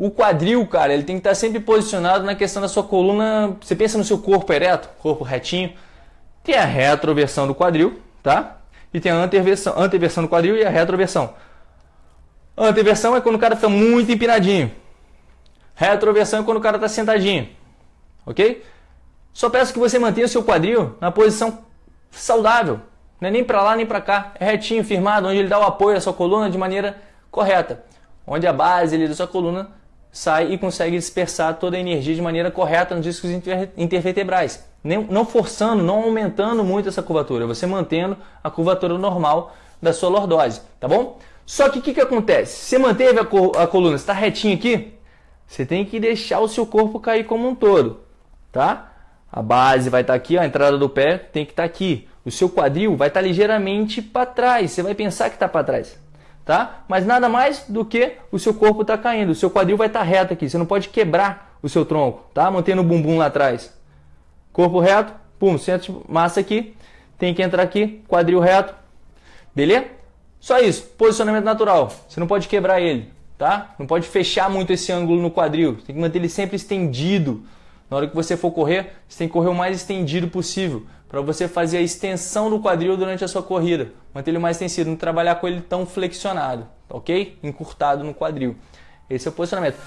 O quadril, cara, ele tem que estar sempre posicionado na questão da sua coluna. Você pensa no seu corpo ereto, corpo retinho. Tem a retroversão do quadril, tá? E tem a anteversão, anteversão do quadril e a retroversão. Anteversão é quando o cara está muito empinadinho. Retroversão é quando o cara está sentadinho. Ok? Só peço que você mantenha o seu quadril na posição saudável. Não é nem para lá nem para cá. É retinho, firmado, onde ele dá o apoio à sua coluna de maneira correta. Onde a base ali da sua coluna sai e consegue dispersar toda a energia de maneira correta nos discos intervertebrais. Não forçando, não aumentando muito essa curvatura, você mantendo a curvatura normal da sua lordose, tá bom? Só que o que, que acontece? Você manteve a, a coluna, está retinho aqui, você tem que deixar o seu corpo cair como um todo, tá? A base vai estar tá aqui, a entrada do pé tem que estar tá aqui. O seu quadril vai estar tá ligeiramente para trás, você vai pensar que está para trás tá? Mas nada mais do que o seu corpo está caindo, o seu quadril vai estar tá reto aqui, você não pode quebrar o seu tronco, tá? Mantendo o bumbum lá atrás. Corpo reto, pum, centro de massa aqui, tem que entrar aqui, quadril reto, beleza? Só isso, posicionamento natural, você não pode quebrar ele, tá? Não pode fechar muito esse ângulo no quadril, tem que manter ele sempre estendido. Na hora que você for correr, você tem que correr o mais estendido possível para você fazer a extensão do quadril durante a sua corrida. Manter ele mais extensivo, não trabalhar com ele tão flexionado, ok? Encurtado no quadril. Esse é o posicionamento.